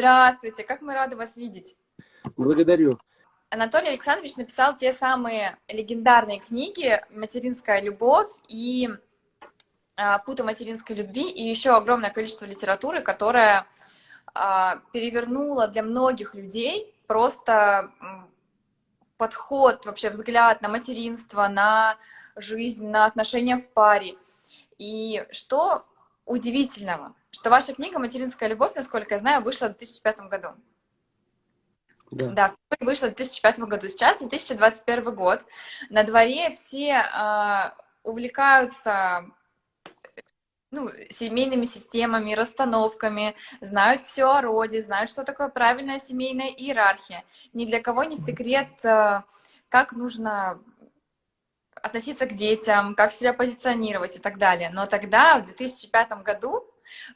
Здравствуйте, как мы рады вас видеть. Благодарю. Анатолий Александрович написал те самые легендарные книги «Материнская любовь» и а, «Пута материнской любви» и еще огромное количество литературы, которая а, перевернула для многих людей просто подход, вообще взгляд на материнство, на жизнь, на отношения в паре. И что удивительного, что ваша книга «Материнская любовь», насколько я знаю, вышла в 2005 году. Да. да, вышла в 2005 году. Сейчас 2021 год. На дворе все э, увлекаются ну, семейными системами, расстановками, знают все о роде, знают, что такое правильная семейная иерархия. Ни для кого не секрет, э, как нужно относиться к детям, как себя позиционировать и так далее. Но тогда, в 2005 году,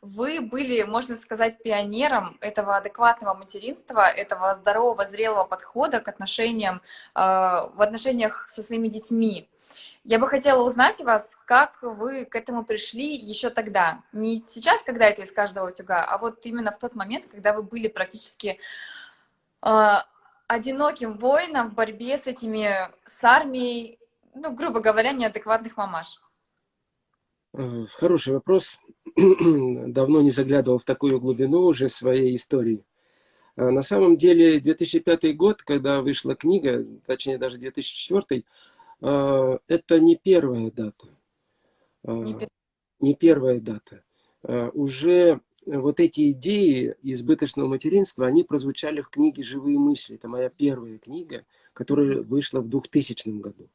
вы были, можно сказать, пионером этого адекватного материнства, этого здорового, зрелого подхода к отношениям, э, в отношениях со своими детьми. Я бы хотела узнать у вас, как вы к этому пришли еще тогда. Не сейчас, когда это из каждого утюга, а вот именно в тот момент, когда вы были практически э, одиноким воином в борьбе с этими, с армией, ну, грубо говоря, неадекватных мамаш. Э, хороший вопрос. Давно не заглядывал в такую глубину уже своей истории. Э, на самом деле, 2005 год, когда вышла книга, точнее даже 2004, э, это не первая дата. Не, первая дата. Уже вот эти идеи избыточного материнства, они прозвучали в книге «Живые мысли». Это моя первая книга, которая вышла в 2000 году.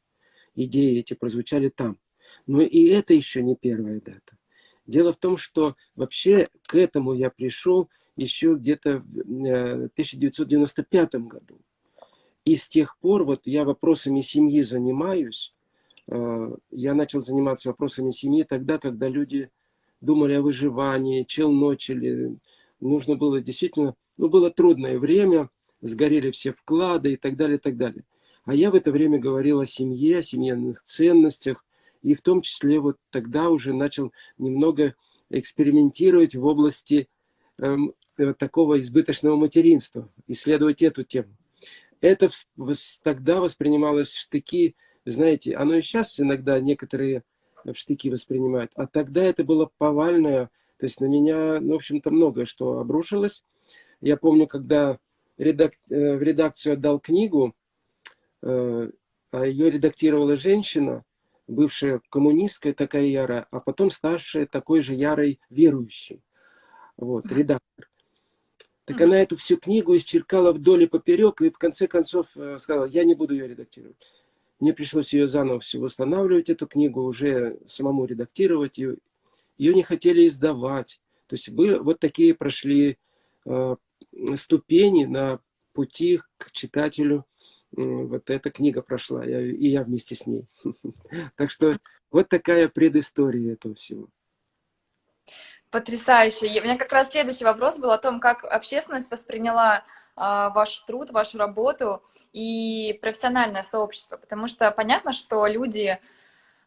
Идеи эти прозвучали там. Но и это еще не первая дата. Дело в том, что вообще к этому я пришел еще где-то в 1995 э, году. И с тех пор вот я вопросами семьи занимаюсь. Э, я начал заниматься вопросами семьи тогда, когда люди думали о выживании, челночили. Нужно было действительно, ну было трудное время, сгорели все вклады и так далее, и так далее. А я в это время говорил о семье, о семейных ценностях, и в том числе вот тогда уже начал немного экспериментировать в области эм, э, такого избыточного материнства, исследовать эту тему. Это тогда воспринималось в штыки, знаете, оно и сейчас иногда некоторые в штыки воспринимают, а тогда это было повальное, то есть на меня, ну, в общем-то, многое что обрушилось. Я помню, когда редак... Э, в редакцию отдал книгу, а ее редактировала женщина, бывшая коммунистская такая ярая, а потом ставшая такой же ярой верующей. Вот, редактор. Так она эту всю книгу исчеркала вдоль и поперек, и в конце концов э, сказала, я не буду ее редактировать. Мне пришлось ее заново все восстанавливать, эту книгу, уже самому редактировать. Ее, ее не хотели издавать. То есть вы вот такие прошли э, ступени на пути к читателю вот эта книга прошла, я, и я вместе с ней. Так что вот такая предыстория этого всего. Потрясающе. У меня как раз следующий вопрос был о том, как общественность восприняла а, ваш труд, вашу работу и профессиональное сообщество, потому что понятно, что люди,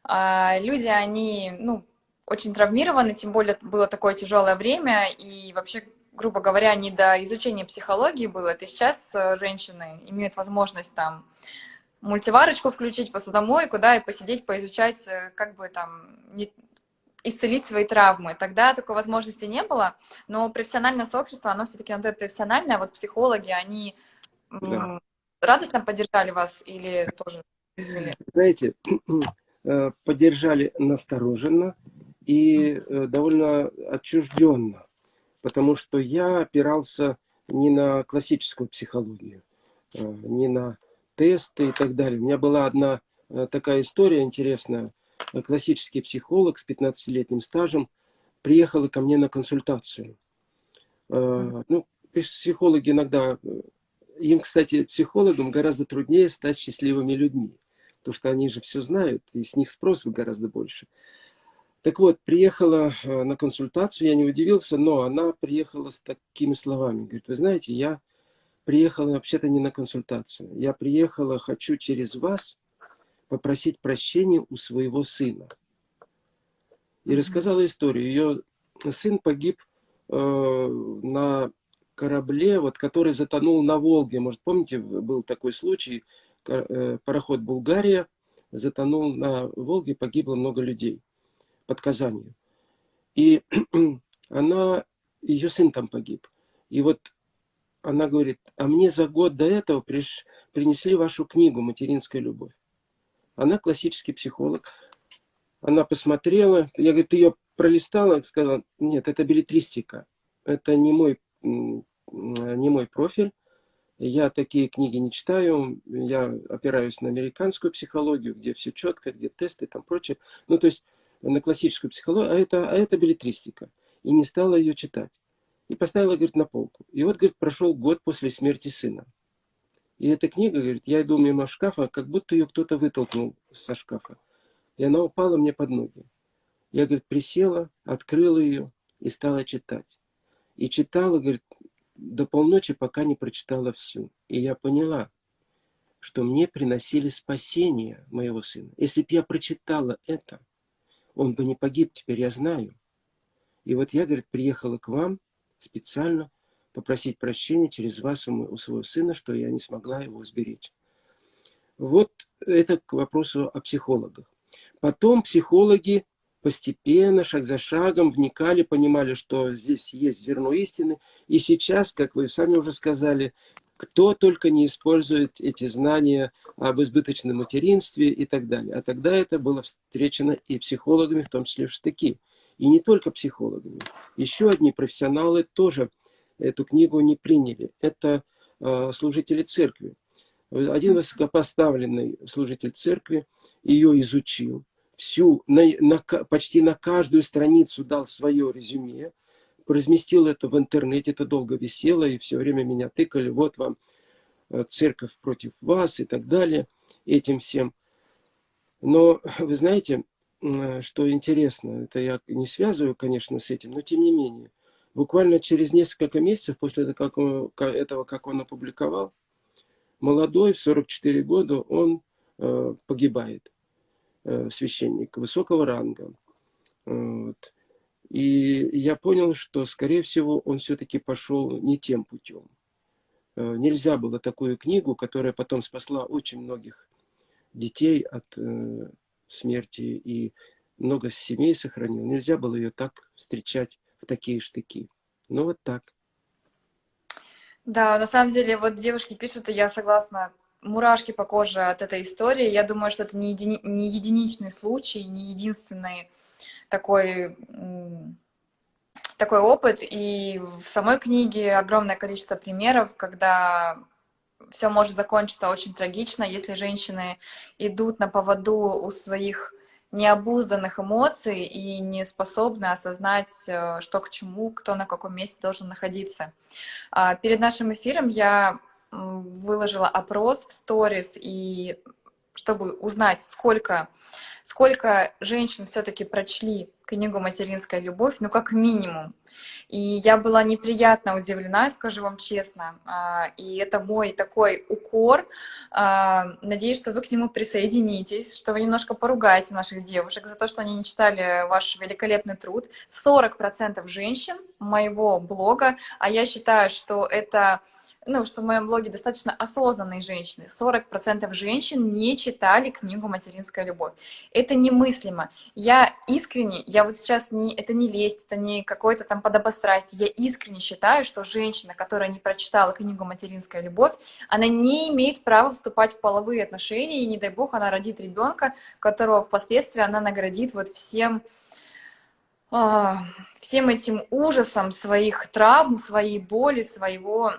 а, люди, они, ну, очень травмированы, тем более было такое тяжелое время, и вообще грубо говоря, не до изучения психологии было. Это сейчас э, женщины имеют возможность там мультиварочку включить, посудомойку, да, и посидеть, поизучать, э, как бы там не, исцелить свои травмы. Тогда такой возможности не было, но профессиональное сообщество, оно все-таки на то и профессиональное. Вот психологи, они да. радостно поддержали вас или тоже? Знаете, э, поддержали настороженно и довольно отчужденно потому что я опирался не на классическую психологию, а, не на тесты и так далее. У меня была одна а, такая история интересная. Классический психолог с 15-летним стажем приехала ко мне на консультацию. А, ну, психологи иногда... Им, кстати, психологам гораздо труднее стать счастливыми людьми, потому что они же все знают, и с них спрос гораздо больше. Так вот, приехала э, на консультацию, я не удивился, но она приехала с такими словами. Говорит, вы знаете, я приехала вообще-то не на консультацию. Я приехала, хочу через вас попросить прощения у своего сына. И рассказала историю. Ее сын погиб э, на корабле, вот, который затонул на Волге. Может, помните, был такой случай, э, пароход «Булгария» затонул на Волге, погибло много людей под Казанью. И она, ее сын там погиб. И вот она говорит, а мне за год до этого приш, принесли вашу книгу «Материнская любовь». Она классический психолог. Она посмотрела, я, говорю, ты ее пролистала, сказала, нет, это билетристика, это не мой, не мой профиль, я такие книги не читаю, я опираюсь на американскую психологию, где все четко, где тесты и там прочее. Ну, то есть на классическую психологию, а это, а это билетристика. И не стала ее читать. И поставила, говорит, на полку. И вот, говорит, прошел год после смерти сына. И эта книга, говорит, я иду мимо шкафа, как будто ее кто-то вытолкнул со шкафа. И она упала мне под ноги. Я, говорит, присела, открыла ее и стала читать. И читала, говорит, до полночи, пока не прочитала всю. И я поняла, что мне приносили спасение моего сына. Если бы я прочитала это, он бы не погиб, теперь я знаю. И вот я, говорит, приехала к вам специально попросить прощения через вас у своего сына, что я не смогла его сберечь. Вот это к вопросу о психологах. Потом психологи постепенно, шаг за шагом вникали, понимали, что здесь есть зерно истины. И сейчас, как вы сами уже сказали, кто только не использует эти знания об избыточном материнстве и так далее. А тогда это было встречено и психологами, в том числе в штыки. И не только психологами. Еще одни профессионалы тоже эту книгу не приняли. Это э, служители церкви. Один высокопоставленный служитель церкви ее изучил, всю, на, на, почти на каждую страницу дал свое резюме, разместил это в интернете, это долго висело, и все время меня тыкали, вот вам э, церковь против вас и так далее, этим всем. Но вы знаете, э, что интересно, это я не связываю, конечно, с этим, но тем не менее, буквально через несколько месяцев после этого, как он, этого, как он опубликовал, молодой, в 44 года, он э, погибает, э, священник высокого ранга. Вот. И я понял, что, скорее всего, он все-таки пошел не тем путем. Э, нельзя было такую книгу, которая потом спасла очень многих детей от э, смерти и много семей сохранил. Нельзя было ее так встречать в такие штыки. Ну вот так. Да, на самом деле, вот девушки пишут, и я согласна, мурашки по коже от этой истории. Я думаю, что это не, еди... не единичный случай, не единственный такой, такой опыт. И в самой книге огромное количество примеров, когда все может закончиться очень трагично, если женщины идут на поводу у своих необузданных эмоций и не способны осознать, э, что к чему, кто на каком месте должен находиться. А, перед нашим эфиром я выложила опрос в сторис, и чтобы узнать, сколько сколько женщин все-таки прочли книгу «Материнская любовь», ну, как минимум. И я была неприятно удивлена, скажу вам честно. А, и это мой такой укор. А, надеюсь, что вы к нему присоединитесь, что вы немножко поругаете наших девушек за то, что они не читали ваш великолепный труд. 40% женщин моего блога, а я считаю, что это ну, что в моем блоге достаточно осознанные женщины. 40% женщин не читали книгу «Материнская любовь». Это немыслимо. Я искренне, я вот сейчас, не, это не лесть, это не какое-то там подобострастие, я искренне считаю, что женщина, которая не прочитала книгу «Материнская любовь», она не имеет права вступать в половые отношения, и не дай бог она родит ребенка, которого впоследствии она наградит вот всем а, всем этим ужасом своих травм, своей боли, своего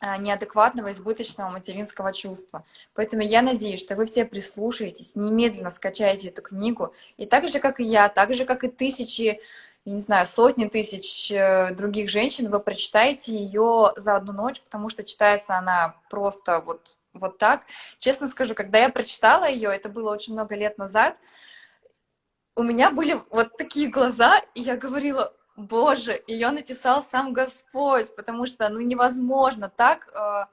неадекватного, избыточного материнского чувства. Поэтому я надеюсь, что вы все прислушаетесь, немедленно скачаете эту книгу, и так же, как и я, так же, как и тысячи, я не знаю, сотни тысяч э, других женщин, вы прочитаете ее за одну ночь, потому что читается она просто вот, вот так. Честно скажу, когда я прочитала ее, это было очень много лет назад, у меня были вот такие глаза, и я говорила, Боже, ее написал сам Господь, потому что, ну, невозможно так, э,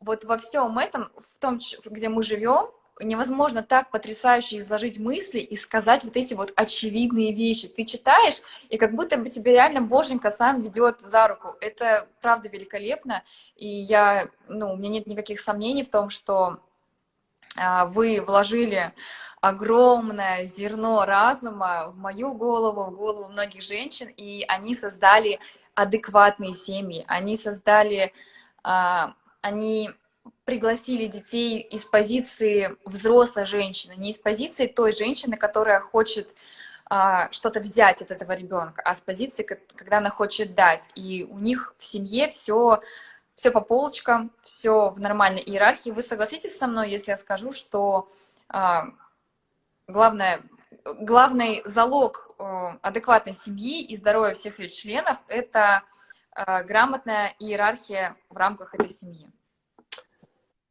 вот во всем этом, в том, где мы живем, невозможно так потрясающе изложить мысли и сказать вот эти вот очевидные вещи. Ты читаешь, и как будто бы тебе реально Боженька сам ведет за руку. Это правда великолепно, и я, ну, у меня нет никаких сомнений в том, что а, вы вложили огромное зерно разума в мою голову, в голову многих женщин, и они создали адекватные семьи, они создали, а, они пригласили детей из позиции взрослой женщины, не из позиции той женщины, которая хочет а, что-то взять от этого ребенка, а с позиции, когда она хочет дать. И у них в семье все, все по полочкам, все в нормальной иерархии. Вы согласитесь со мной, если я скажу, что а, главное, главный залог э, адекватной семьи и здоровья всех ее членов – это э, грамотная иерархия в рамках этой семьи.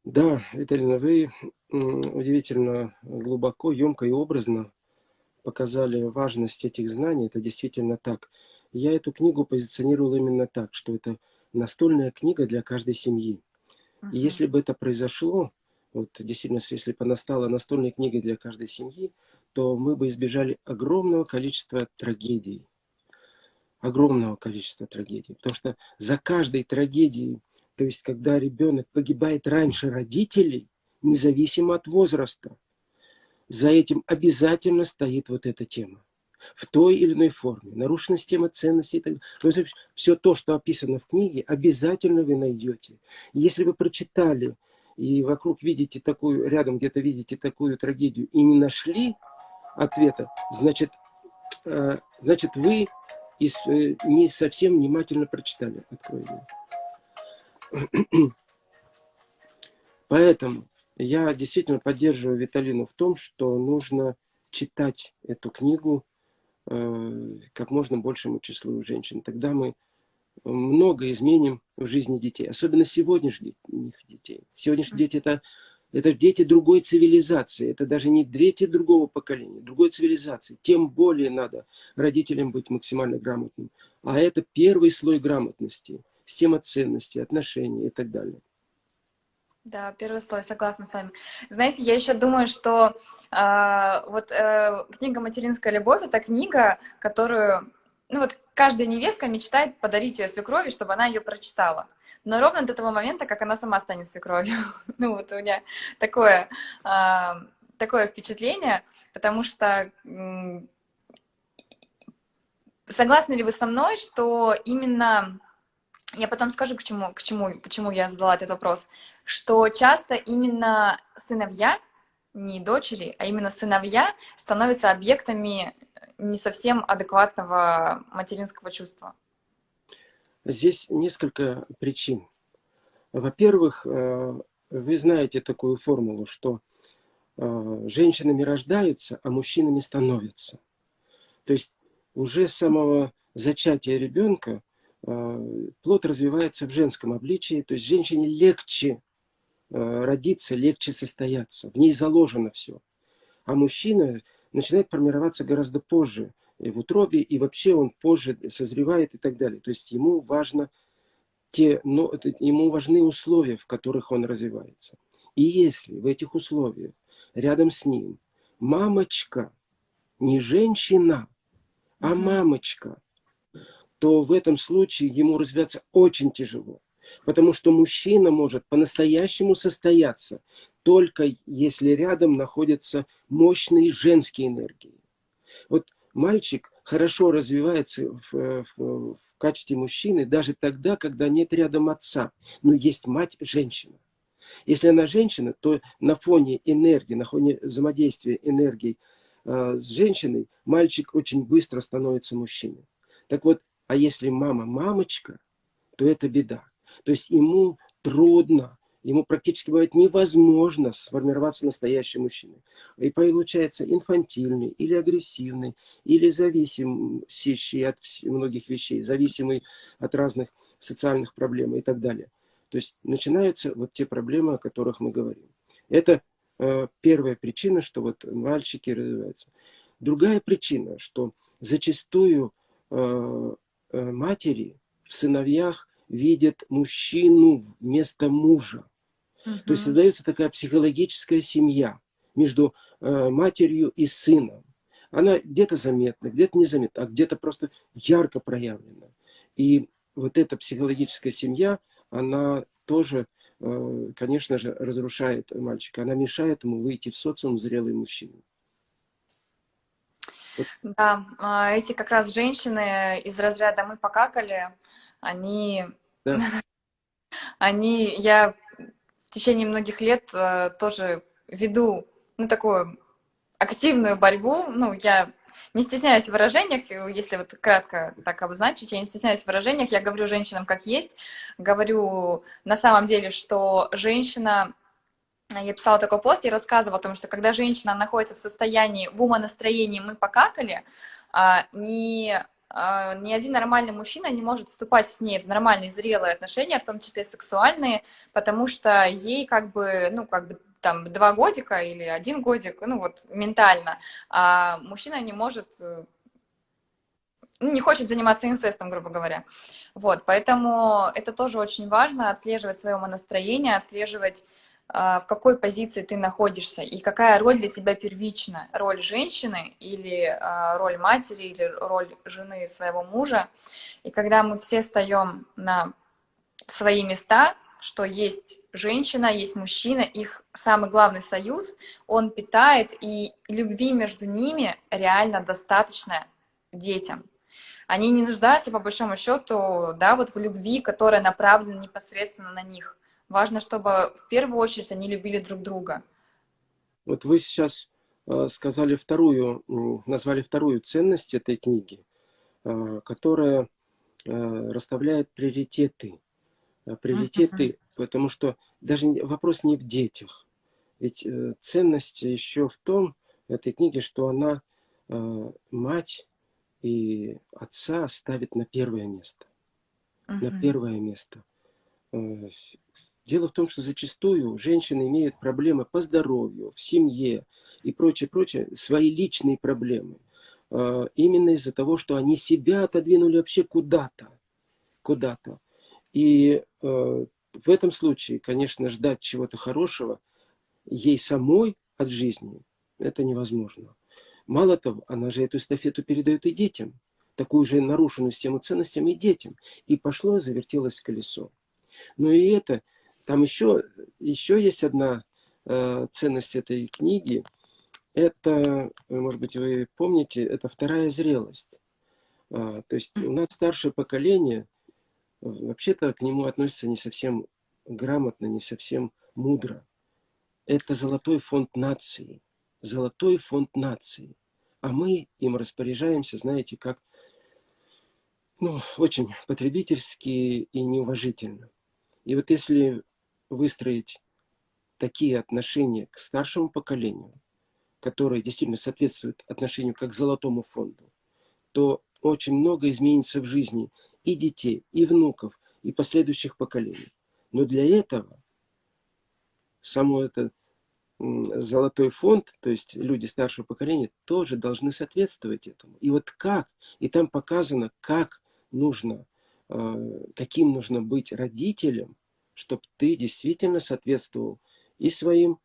Да, Виталина, вы удивительно глубоко, емко и образно показали важность этих знаний. Это действительно так. Я эту книгу позиционировал именно так, что это настольная книга для каждой семьи. И если бы это произошло, вот действительно, если бы она стала настольной книгой для каждой семьи, то мы бы избежали огромного количества трагедий. Огромного количества трагедий. Потому что за каждой трагедией то есть, когда ребенок погибает раньше родителей, независимо от возраста, за этим обязательно стоит вот эта тема. В той или иной форме. Нарушена система ценностей. Так... Ну, все то, что описано в книге, обязательно вы найдете. Если вы прочитали и вокруг видите такую, рядом где-то видите такую трагедию и не нашли ответа, значит, э, значит вы э, не совсем внимательно прочитали. Откройте. Поэтому я действительно поддерживаю Виталину в том, что нужно читать эту книгу э, как можно большему числу женщин. Тогда мы много изменим в жизни детей, особенно сегодняшних детей. Сегодняшние дети это, это дети другой цивилизации, это даже не дети другого поколения, другой цивилизации. Тем более надо родителям быть максимально грамотным. А это первый слой грамотности – система ценностей, отношений и так далее. Да, первый слой, согласна с вами. Знаете, я еще думаю, что э, вот э, книга «Материнская любовь» — это книга, которую, ну вот каждая невестка мечтает подарить ее свекрови, чтобы она ее прочитала. Но ровно до того момента, как она сама станет свекровью. ну вот у меня такое, э, такое впечатление, потому что... Согласны ли вы со мной, что именно я потом скажу, к чему, к чему, почему я задала этот вопрос, что часто именно сыновья, не дочери, а именно сыновья становятся объектами не совсем адекватного материнского чувства. Здесь несколько причин. Во-первых, э, вы знаете такую формулу, что э, женщинами рождаются, а мужчинами становятся. То есть уже с самого зачатия ребенка Э, плод развивается в женском обличии, то есть женщине легче э, родиться, легче состояться, в ней заложено все. А мужчина начинает формироваться гораздо позже, и в утробе, и вообще он позже созревает и так далее. То есть ему важно те, но, ему важны условия, в которых он развивается. И если в этих условиях рядом с ним мамочка, не женщина, а мамочка, то в этом случае ему развиваться очень тяжело. Потому что мужчина может по-настоящему состояться, только если рядом находятся мощные женские энергии. Вот мальчик хорошо развивается в, в, в качестве мужчины даже тогда, когда нет рядом отца, но есть мать-женщина. Если она женщина, то на фоне энергии, на фоне взаимодействия энергии э, с женщиной, мальчик очень быстро становится мужчиной. Так вот, а если мама мамочка, то это беда. То есть ему трудно, ему практически бывает невозможно сформироваться настоящим мужчиной. И получается инфантильный, или агрессивный, или зависимый от многих вещей, зависимый от разных социальных проблем и так далее. То есть начинаются вот те проблемы, о которых мы говорим. Это э, первая причина, что вот мальчики развиваются. Другая причина, что зачастую э, Э, матери в сыновьях видят мужчину вместо мужа. Угу. То есть создается такая психологическая семья. между э, матерью и сыном. Она где-то заметна, где-то незаметна, а где-то просто ярко проявлена. И вот эта психологическая семья, она тоже, э, конечно же, разрушает мальчика. Она мешает ему выйти в социум зрелый мужчина. Да, а, эти как раз женщины из разряда «мы покакали», они... Да. Они, я в течение многих лет э, тоже веду, ну, такую активную борьбу, ну, я не стесняюсь в выражениях, если вот кратко так обозначить, я не стесняюсь в выражениях, я говорю женщинам как есть, говорю на самом деле, что женщина я писала такой пост и рассказывала о том, что когда женщина находится в состоянии, в умонастроении «мы покакали», а, ни, а, ни один нормальный мужчина не может вступать с ней в нормальные зрелые отношения, в том числе сексуальные, потому что ей как бы, ну, как бы там два годика или один годик, ну вот ментально, а мужчина не может ну, не хочет заниматься инцестом, грубо говоря. Вот, поэтому это тоже очень важно, отслеживать свое настроение, отслеживать в какой позиции ты находишься и какая роль для тебя первична. Роль женщины или а, роль матери или роль жены своего мужа. И когда мы все встаем на свои места, что есть женщина, есть мужчина, их самый главный союз, он питает, и любви между ними реально достаточно детям. Они не нуждаются, по большому счету, да, вот в любви, которая направлена непосредственно на них. Важно, чтобы в первую очередь они любили друг друга. Вот вы сейчас э, сказали вторую, назвали вторую ценность этой книги, э, которая э, расставляет приоритеты. Приоритеты, uh -huh. потому что даже вопрос не в детях. Ведь ценность еще в том, этой книги, что она мать и отца ставит на первое место. Uh -huh. На первое место. Дело в том, что зачастую женщины имеют проблемы по здоровью, в семье и прочее, прочее, свои личные проблемы. А, именно из-за того, что они себя отодвинули вообще куда-то. Куда-то. И а, в этом случае, конечно, ждать чего-то хорошего ей самой от жизни, это невозможно. Мало того, она же эту эстафету передает и детям. Такую же нарушенную систему ценностями и детям. И пошло, завертелось колесо. Но и это там еще, еще есть одна э, ценность этой книги. Это, может быть, вы помните, это вторая зрелость. А, то есть у нас старшее поколение, вообще-то к нему относится не совсем грамотно, не совсем мудро. Это золотой фонд нации. Золотой фонд нации. А мы им распоряжаемся, знаете, как ну, очень потребительски и неуважительно. И вот если выстроить такие отношения к старшему поколению, которые действительно соответствуют отношению как к золотому фонду, то очень много изменится в жизни и детей, и внуков, и последующих поколений. Но для этого само это золотой фонд, то есть люди старшего поколения, тоже должны соответствовать этому. И вот как, и там показано, как нужно, а, каким нужно быть родителем, чтобы ты действительно соответствовал и своим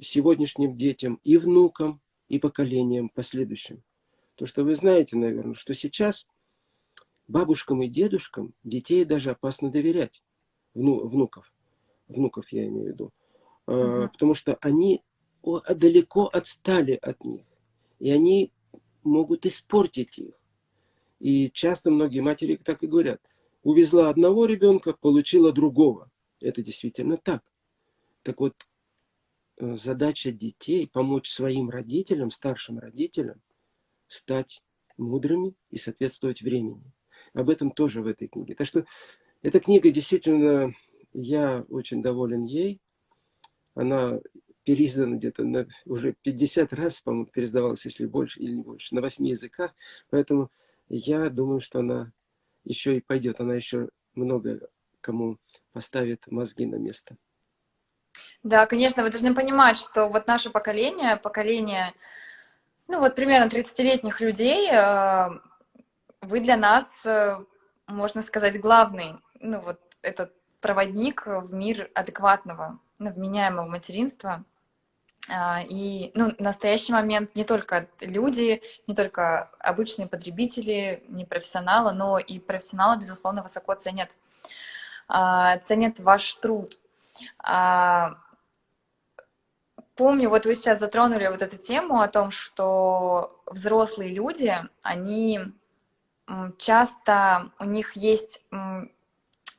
сегодняшним детям, и внукам, и поколениям последующим. То, что вы знаете, наверное, что сейчас бабушкам и дедушкам детей даже опасно доверять, вну, внуков, внуков я имею в виду, угу. потому что они далеко отстали от них, и они могут испортить их. И часто многие матери так и говорят, увезла одного ребенка, получила другого. Это действительно так. Так вот, э, задача детей помочь своим родителям, старшим родителям, стать мудрыми и соответствовать времени. Об этом тоже в этой книге. Так что эта книга действительно, я очень доволен ей. Она переиздана где-то уже 50 раз, по-моему, переиздавалась, если больше или не больше, на 8 языках. Поэтому я думаю, что она еще и пойдет. Она еще много кому поставит мозги на место. Да, конечно, вы должны понимать, что вот наше поколение, поколение, ну вот примерно 30-летних людей, э, вы для нас, э, можно сказать, главный, ну вот этот проводник в мир адекватного, ну, вменяемого материнства. А, и ну, в настоящий момент не только люди, не только обычные потребители, не профессионалы, но и профессионалы, безусловно, высоко ценят, ценят ваш труд. А, помню, вот вы сейчас затронули вот эту тему о том, что взрослые люди, они часто, у них есть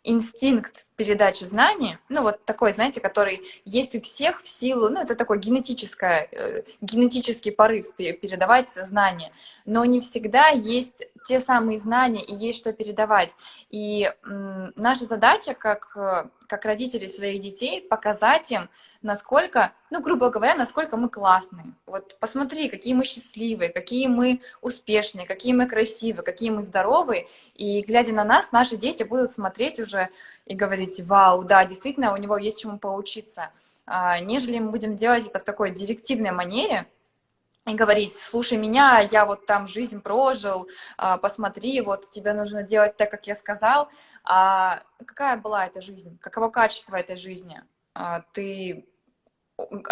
инстинкт передачи знаний, ну вот такой, знаете, который есть у всех в силу, ну это такой генетическое, э, генетический порыв передавать знания, но не всегда есть те самые знания и есть что передавать. И наша задача как, э, как родителей своих детей показать им, насколько, ну грубо говоря, насколько мы классные. Вот посмотри, какие мы счастливые, какие мы успешные, какие мы красивые, какие мы здоровые, и глядя на нас, наши дети будут смотреть уже и говорить, вау, да, действительно, у него есть чему поучиться, а, нежели мы будем делать это в такой директивной манере, и говорить, слушай меня, я вот там жизнь прожил, а, посмотри, вот тебе нужно делать так, как я сказал. А какая была эта жизнь? Каково качество этой жизни? А, ты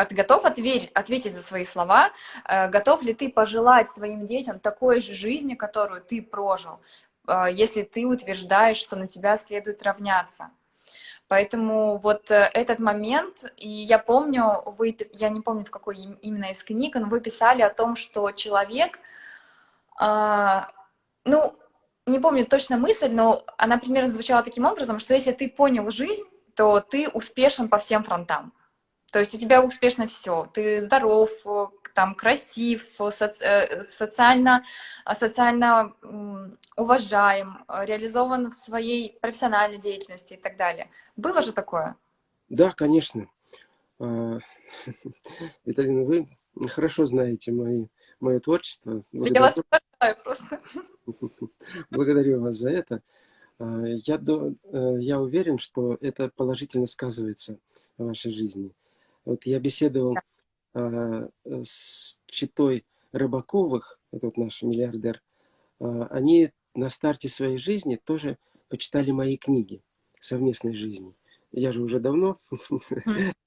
ты готов ответить, ответить за свои слова? Готов ли ты пожелать своим детям такой же жизни, которую ты прожил? А, если ты утверждаешь, что на тебя следует равняться. Поэтому вот э, этот момент, и я помню, вы, я не помню, в какой именно из книг, но вы писали о том, что человек, а, ну, не помню точно мысль, но она примерно звучала таким образом, что если ты понял жизнь, то ты успешен по всем фронтам. То есть у тебя успешно все. Ты здоров, там красив, соци э, социально, социально уважаем, реализован в своей профессиональной деятельности и так далее. Было же такое? Да, конечно. А, Виталина, вы хорошо знаете мои, мое творчество. Благодарю. Я вас уважаю просто. Благодарю вас за это. А, я, э, я уверен, что это положительно сказывается в вашей жизни. Вот я беседовал а, с читой Рыбаковых, этот наш миллиардер, а, они на старте своей жизни тоже почитали мои книги совместной жизни. Я же уже давно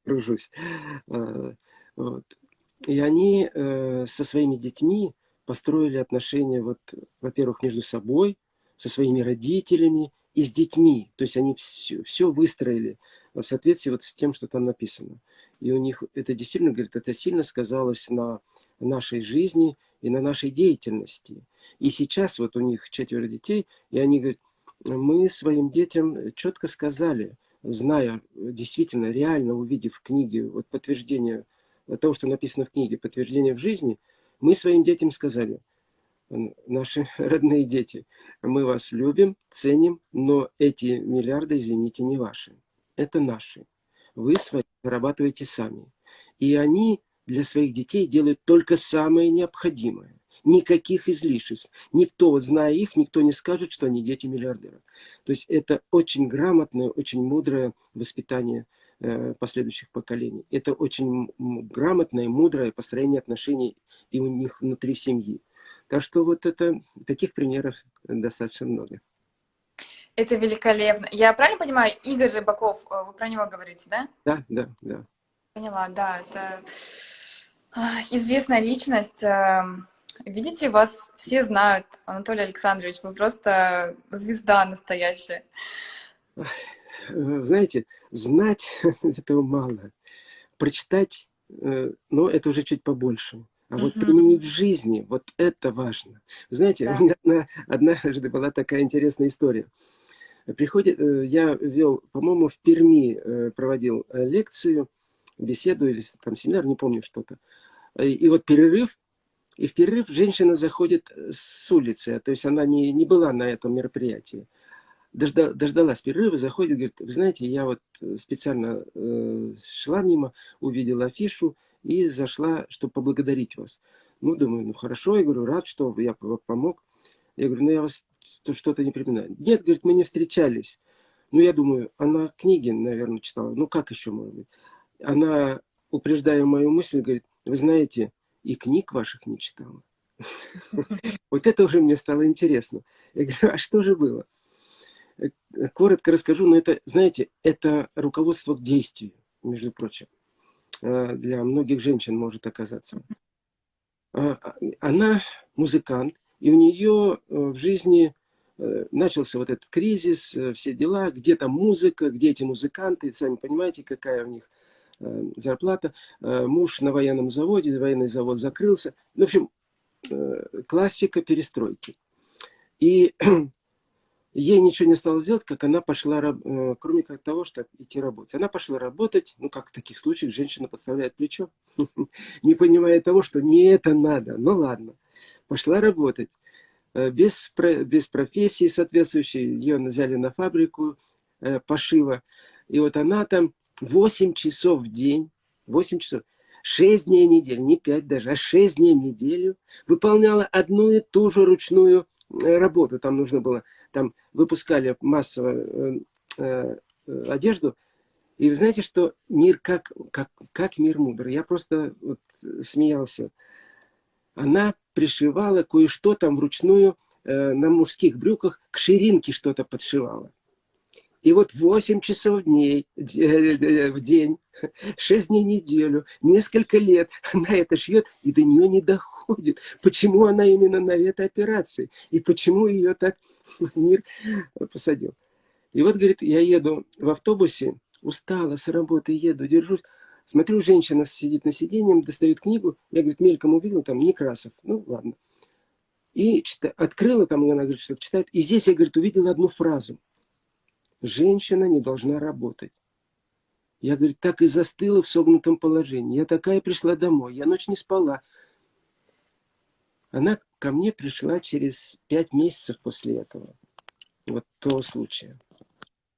кружусь. А, вот. И они э, со своими детьми построили отношения, вот, во-первых, между собой, со своими родителями и с детьми. То есть они все, все выстроили в соответствии вот с тем, что там написано. И у них это действительно, говорит, это сильно сказалось на нашей жизни и на нашей деятельности. И сейчас вот у них четверо детей, и они говорят, мы своим детям четко сказали, зная, действительно, реально увидев в книге вот подтверждение того, что написано в книге, подтверждение в жизни, мы своим детям сказали, наши родные дети, мы вас любим, ценим, но эти миллиарды, извините, не ваши, это наши вы свои зарабатываете сами. И они для своих детей делают только самое необходимое. Никаких излишеств. Никто, зная их, никто не скажет, что они дети миллиардеров. То есть это очень грамотное, очень мудрое воспитание э, последующих поколений. Это очень грамотное, мудрое построение отношений и у них внутри семьи. Так что вот это, таких примеров достаточно много. Это великолепно. Я правильно понимаю, Игорь Рыбаков, э, вы про него говорите, да? Да, да, да. Поняла, да, это а, известная личность. Эм, видите, вас все знают, Анатолий Александрович, вы просто звезда настоящая. Знаете, знать этого мало. Прочитать, э, ну, это уже чуть побольше. А вот применить в жизни, вот это важно. Знаете, да. у меня однажды была такая интересная история. Приходит, э, я вел, по-моему, в Перми э, проводил э, лекцию, беседу или там семинар, не помню что-то. И вот перерыв, и в перерыв женщина заходит с улицы, то есть она не, не была на этом мероприятии. Дожда, дождалась перерыва, заходит, говорит, вы знаете, я вот специально э, шла мимо, увидела афишу и зашла, чтобы поблагодарить вас. Ну, думаю, ну хорошо, я говорю, рад, что я помог. Я говорю, ну я вас что-то не припоминаю. Нет, говорит, мы не встречались. Ну, я думаю, она книги, наверное, читала. Ну, как еще может быть? Она, упреждая мою мысль, говорит, вы знаете, и книг ваших не читала. Вот это уже мне стало интересно. Я говорю, а что же было? Коротко расскажу, но это, знаете, это руководство к действию, между прочим. для многих женщин может оказаться. Она музыкант, и у нее в жизни начался вот этот кризис, все дела, где там музыка, где эти музыканты, сами понимаете, какая у них зарплата. Муж на военном заводе, военный завод закрылся. В общем, классика перестройки. И ей ничего не осталось делать, как она пошла, э, кроме как того, чтобы идти работать. Она пошла работать, ну, как в таких случаях женщина подставляет плечо, не понимая того, что не это надо. Ну, ладно. Пошла работать. Э, без, без профессии соответствующей, ее взяли на фабрику э, пошива. И вот она там 8 часов в день, 8 часов, 6 дней в неделю, не 5 даже, а 6 дней в неделю выполняла одну и ту же ручную работу. Там нужно было там выпускали массово э, э, одежду. И вы знаете, что мир как, как, как мир мудрый. Я просто вот смеялся. Она пришивала кое-что там вручную э, на мужских брюках, к ширинке что-то подшивала. И вот 8 часов дней, э, э, в день, 6 дней в неделю, несколько лет она это шьет, и до нее не доходит. Почему она именно на этой операции? И почему ее так мир посадил. И вот, говорит, я еду в автобусе, устала с работы, еду, держусь. Смотрю, женщина сидит на сиденье, достает книгу. Я, говорит, мельком увидел, там, Некрасов. Ну, ладно. И чита, открыла, там она, говорит, что-то читает. И здесь я, говорит, увидела одну фразу. Женщина не должна работать. Я, говорит, так и застыла в согнутом положении. Я такая пришла домой, я ночь не спала. Она ко мне пришла через пять месяцев после этого. Вот того случая.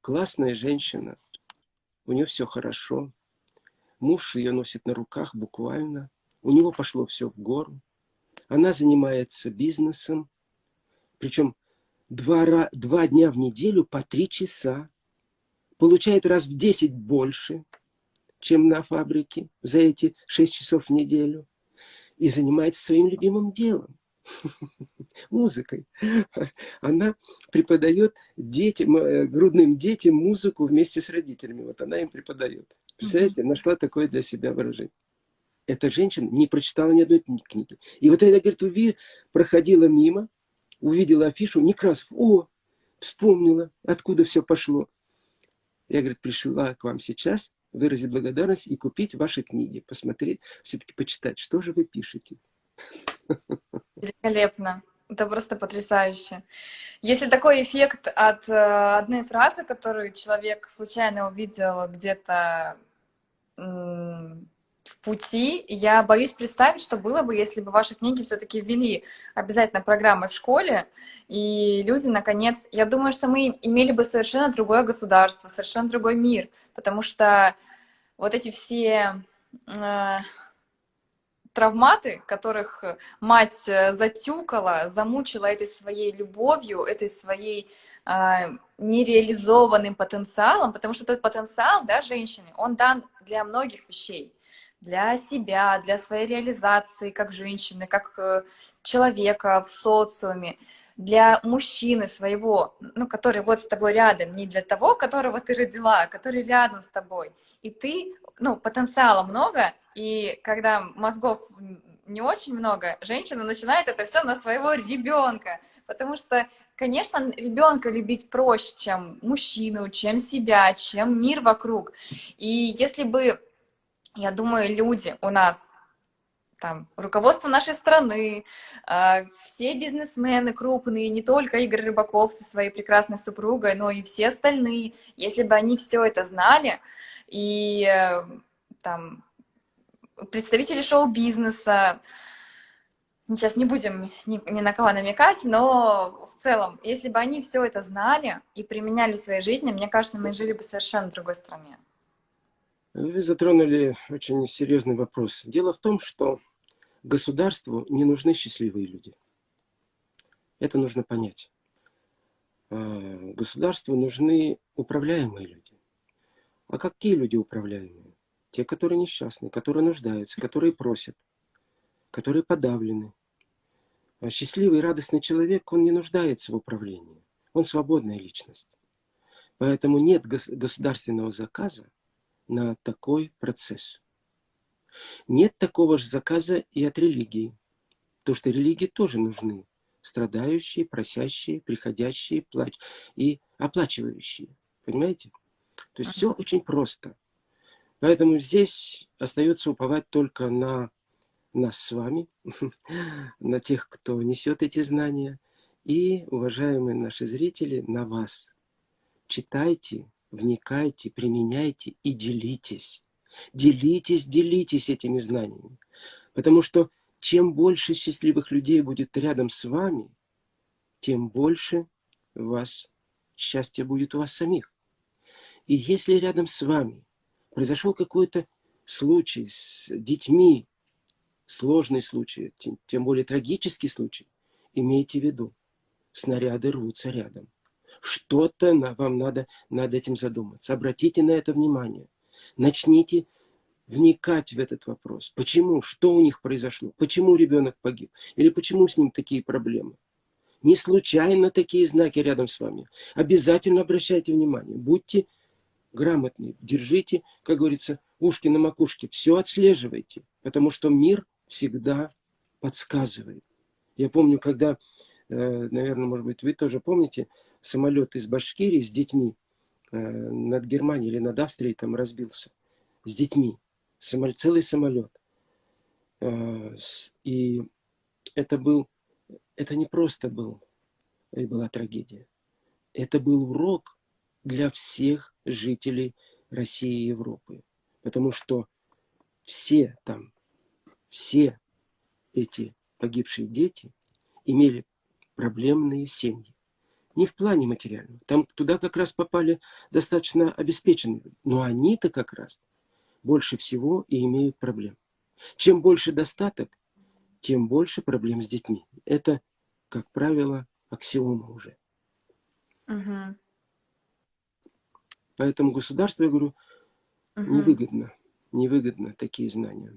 Классная женщина. У нее все хорошо. Муж ее носит на руках буквально. У него пошло все в гору. Она занимается бизнесом. Причем два, два дня в неделю по три часа. Получает раз в десять больше, чем на фабрике за эти шесть часов в неделю. И занимается своим любимым делом. музыкой. Она преподает детям, э, грудным детям музыку вместе с родителями. Вот она им преподает. Представляете, нашла такое для себя выражение. Эта женщина не прочитала ни одной книги. И вот она, говорит, уви, проходила мимо, увидела афишу, Некрасов, о, вспомнила, откуда все пошло. Я, говорит, пришла к вам сейчас выразить благодарность и купить ваши книги, посмотреть, все-таки почитать, что же вы пишете. Великолепно. Это просто потрясающе. Если такой эффект от э, одной фразы, которую человек случайно увидел где-то в пути, я боюсь представить, что было бы, если бы ваши книги все-таки ввели обязательно программы в школе, и люди, наконец, я думаю, что мы имели бы совершенно другое государство, совершенно другой мир, потому что вот эти все... Травматы, которых э, мать э, затюкала, замучила этой своей любовью, этой своей э, нереализованным потенциалом, потому что этот потенциал, да, женщины, он дан для многих вещей, для себя, для своей реализации как женщины, как э, человека в социуме, для мужчины своего, ну, который вот с тобой рядом, не для того, которого ты родила, а который рядом с тобой. И ты, ну, потенциала много, и когда мозгов не очень много, женщина начинает это все на своего ребенка. Потому что, конечно, ребенка любить проще, чем мужчину, чем себя, чем мир вокруг. И если бы, я думаю, люди у нас там, руководство нашей страны, э, все бизнесмены крупные, не только Игорь Рыбаков со своей прекрасной супругой, но и все остальные, если бы они все это знали, и э, там представители шоу-бизнеса, сейчас не будем ни, ни на кого намекать, но в целом, если бы они все это знали и применяли в своей жизни, мне кажется, мы жили бы в совершенно другой стране. Вы затронули очень серьезный вопрос. Дело в том, что государству не нужны счастливые люди. Это нужно понять. А, государству нужны управляемые люди. А какие люди управляемые? Те, которые несчастны, которые нуждаются, которые просят, которые подавлены. А счастливый и радостный человек, он не нуждается в управлении. Он свободная личность. Поэтому нет государственного заказа на такой процесс. Нет такого же заказа и от религии. То, что религии тоже нужны. Страдающие, просящие, приходящие, плач и оплачивающие. Понимаете? То есть все очень просто. Поэтому здесь остается уповать только на нас с вами, на тех, кто несет эти знания, и, уважаемые наши зрители, на вас. Читайте, вникайте, применяйте и делитесь. Делитесь, делитесь этими знаниями. Потому что чем больше счастливых людей будет рядом с вами, тем больше вас счастья будет у вас самих. И если рядом с вами произошел какой-то случай с детьми, сложный случай, тем более трагический случай, имейте в виду, снаряды рвутся рядом. Что-то вам надо над этим задуматься. Обратите на это внимание. Начните вникать в этот вопрос. Почему? Что у них произошло? Почему ребенок погиб? Или почему с ним такие проблемы? Не случайно такие знаки рядом с вами. Обязательно обращайте внимание. Будьте грамотные. Держите, как говорится, ушки на макушке. Все отслеживайте. Потому что мир всегда подсказывает. Я помню, когда, э, наверное, может быть, вы тоже помните, самолет из Башкирии с детьми э, над Германией или над Австрией там разбился. С детьми. Самолет, целый самолет. Э, и это был, это не просто был, это была трагедия. Это был урок для всех жителей России и Европы. Потому что все там, все эти погибшие дети имели проблемные семьи. Не в плане материальном. Там туда как раз попали достаточно обеспеченные. Но они-то как раз больше всего и имеют проблем. Чем больше достаток, тем больше проблем с детьми. Это, как правило, аксиома уже. Угу. Поэтому государству, я говорю, угу. невыгодно, невыгодно такие знания.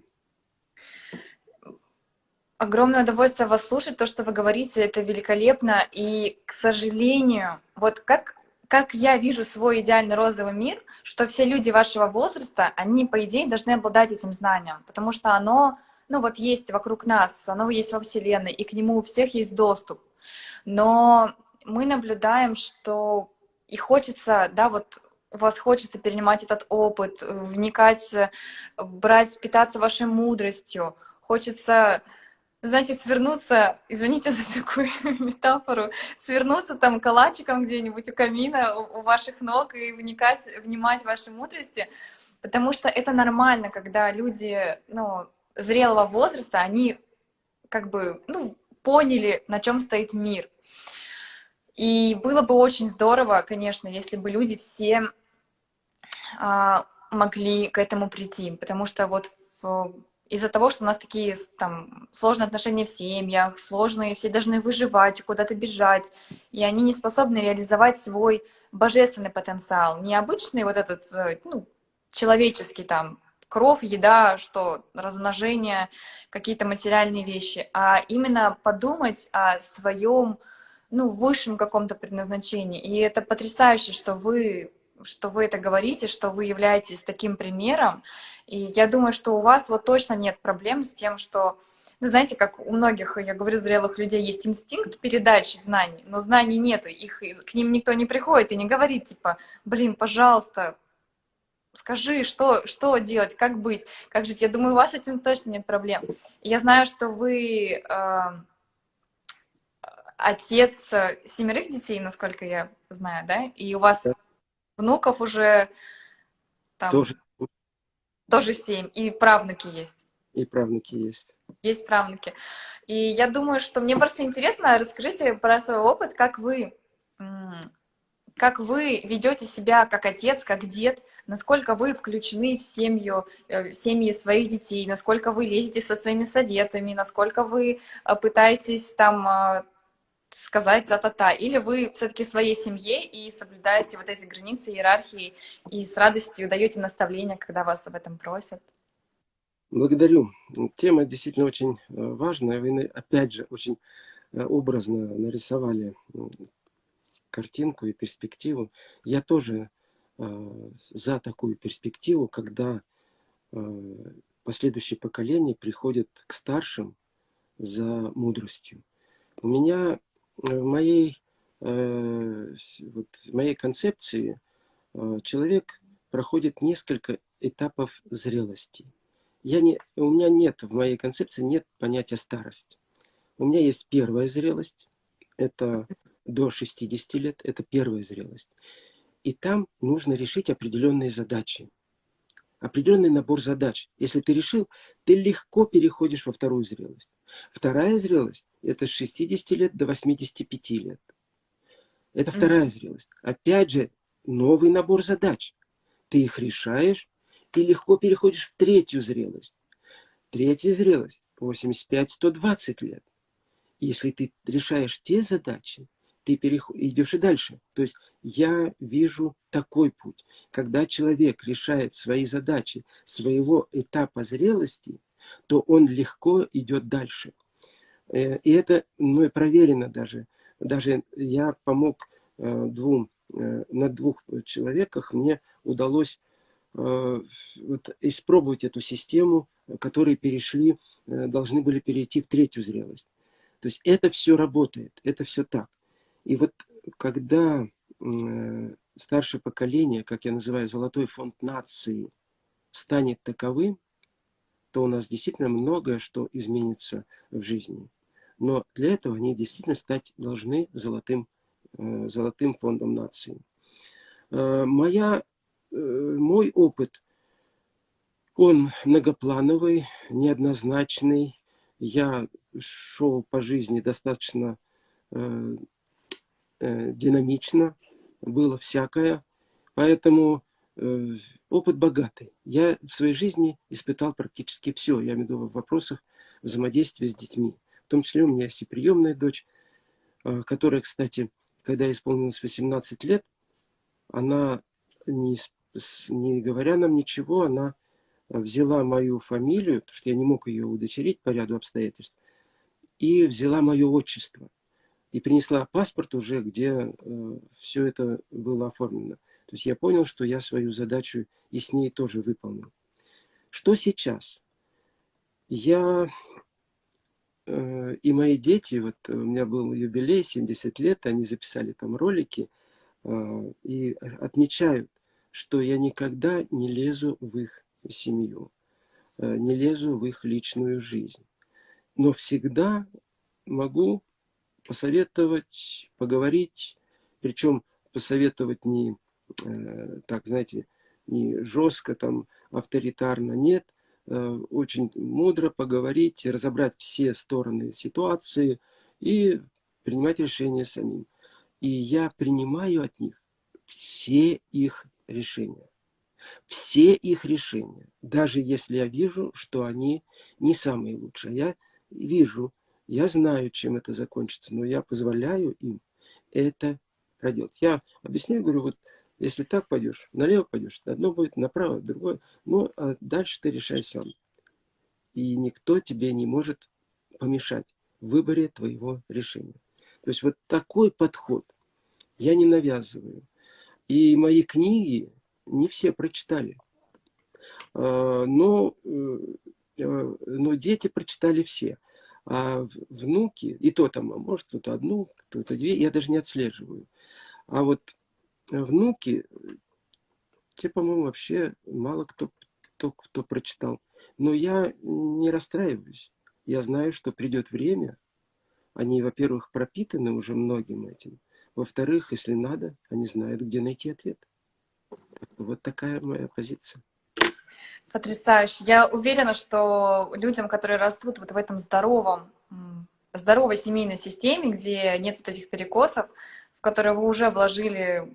Огромное удовольствие вас слушать, то, что вы говорите, это великолепно. И, к сожалению, вот как, как я вижу свой идеальный розовый мир, что все люди вашего возраста, они, по идее, должны обладать этим знанием, потому что оно, ну вот есть вокруг нас, оно есть во Вселенной, и к нему у всех есть доступ. Но мы наблюдаем, что и хочется, да, вот у вас хочется перенимать этот опыт, вникать, брать, питаться вашей мудростью, хочется знаете, свернуться, извините за такую метафору, свернуться там калачиком где-нибудь у камина, у, ваших ног и вникать, внимать вашей мудрости, потому что это нормально, когда люди, ну, зрелого возраста, они как бы, ну, поняли, на чем стоит мир. И было бы очень здорово, конечно, если бы люди все могли к этому прийти, потому что вот из-за того, что у нас такие там сложные отношения в семьях, сложные, все должны выживать, куда-то бежать, и они не способны реализовать свой божественный потенциал. Не обычный вот этот, э, ну, человеческий там, кровь, еда, что размножение, какие-то материальные вещи, а именно подумать о своем, ну, высшем каком-то предназначении. И это потрясающе, что вы что вы это говорите, что вы являетесь таким примером. И я думаю, что у вас вот точно нет проблем с тем, что, ну, знаете, как у многих, я говорю, зрелых людей есть инстинкт передачи знаний, но знаний нету, их, к ним никто не приходит и не говорит, типа, блин, пожалуйста, скажи, что, что делать, как быть, как жить. Я думаю, у вас с этим точно нет проблем. Я знаю, что вы э, отец семерых детей, насколько я знаю, да? И у вас внуков уже там, тоже. тоже семь, и правнуки есть. И правнуки есть. Есть правнуки. И я думаю, что мне просто интересно, расскажите про свой опыт, как вы, как вы ведете себя как отец, как дед, насколько вы включены в семью, э, в семьи своих детей, насколько вы лезете со своими советами, насколько вы э, пытаетесь там э, сказать за-та-та, или вы все-таки своей семье и соблюдаете вот эти границы иерархии и с радостью даете наставления, когда вас об этом просят? Благодарю. Тема действительно очень э, важная. Вы, опять же, очень э, образно нарисовали картинку и перспективу. Я тоже э, за такую перспективу, когда последующие поколения приходят к старшим за мудростью. У меня в моей, э, вот, в моей концепции э, человек проходит несколько этапов зрелости. Я не, у меня нет, в моей концепции нет понятия старость. У меня есть первая зрелость, это до 60 лет, это первая зрелость. И там нужно решить определенные задачи. Определенный набор задач. Если ты решил, ты легко переходишь во вторую зрелость. Вторая зрелость – это с 60 лет до 85 лет. Это вторая mm -hmm. зрелость. Опять же, новый набор задач. Ты их решаешь и легко переходишь в третью зрелость. Третья зрелость – 85-120 лет. Если ты решаешь те задачи, ты переход... идешь и дальше. То есть я вижу такой путь. Когда человек решает свои задачи своего этапа зрелости, то он легко идет дальше. Э, и это ну, проверено даже. Даже я помог э, двум, э, на двух человеках, мне удалось вот, испробовать эту систему, которые перешли, должны были перейти в третью зрелость. То есть это все работает, это все так. И вот когда старшее поколение, как я называю, золотой фонд нации, станет таковым, то у нас действительно многое что изменится в жизни. Но для этого они действительно стать должны золотым, э, золотым фондом нации. Э, моя, мой опыт, он многоплановый, неоднозначный. Я шел по жизни достаточно Э, динамично, было всякое. Поэтому э, опыт богатый. Я в своей жизни испытал практически все. Я имею в виду в вопросах взаимодействия с детьми. В том числе у меня есть и приемная дочь, э, которая, кстати, когда исполнилось 18 лет, она, не, не говоря нам ничего, она взяла мою фамилию, потому что я не мог ее удочерить по ряду обстоятельств, и взяла мое отчество и принесла паспорт уже, где э, все это было оформлено. То есть я понял, что я свою задачу и с ней тоже выполнил. Что сейчас? Я э, и мои дети, вот у меня был юбилей, 70 лет, они записали там ролики э, и отмечают, что я никогда не лезу в их семью, э, не лезу в их личную жизнь. Но всегда могу посоветовать, поговорить, причем посоветовать не э, так, знаете, не жестко, там, авторитарно, нет, э, очень мудро поговорить, разобрать все стороны ситуации и принимать решения самим. И я принимаю от них все их решения. Все их решения. Даже если я вижу, что они не самые лучшие. Я вижу, я знаю, чем это закончится, но я позволяю им это проделать. Я объясняю, говорю, вот если так пойдешь, налево пойдешь, одно будет направо, другое. Ну, а дальше ты решай сам. И никто тебе не может помешать в выборе твоего решения. То есть вот такой подход я не навязываю. И мои книги не все прочитали. А, но, э, э, но дети прочитали все. А внуки, и то там, а может кто-то одну, кто-то две, я даже не отслеживаю. А вот внуки, те, по-моему, вообще мало кто, кто, кто прочитал. Но я не расстраиваюсь. Я знаю, что придет время. Они, во-первых, пропитаны уже многим этим. Во-вторых, если надо, они знают, где найти ответ. Вот такая моя позиция. Потрясающе. Я уверена, что людям, которые растут вот в этом здоровом, здоровой семейной системе, где нет вот этих перекосов, в которые вы уже вложили,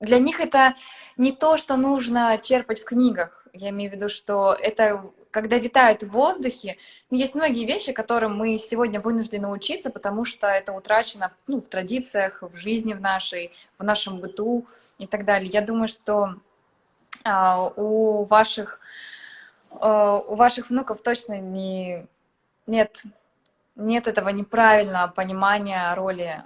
для них это не то, что нужно черпать в книгах. Я имею в виду, что это когда витают в воздухе, есть многие вещи, которым мы сегодня вынуждены учиться, потому что это утрачено ну, в традициях, в жизни в нашей, в нашем быту и так далее. Я думаю, что а, у ваших, а, у ваших внуков точно не, нет, нет этого неправильного понимания роли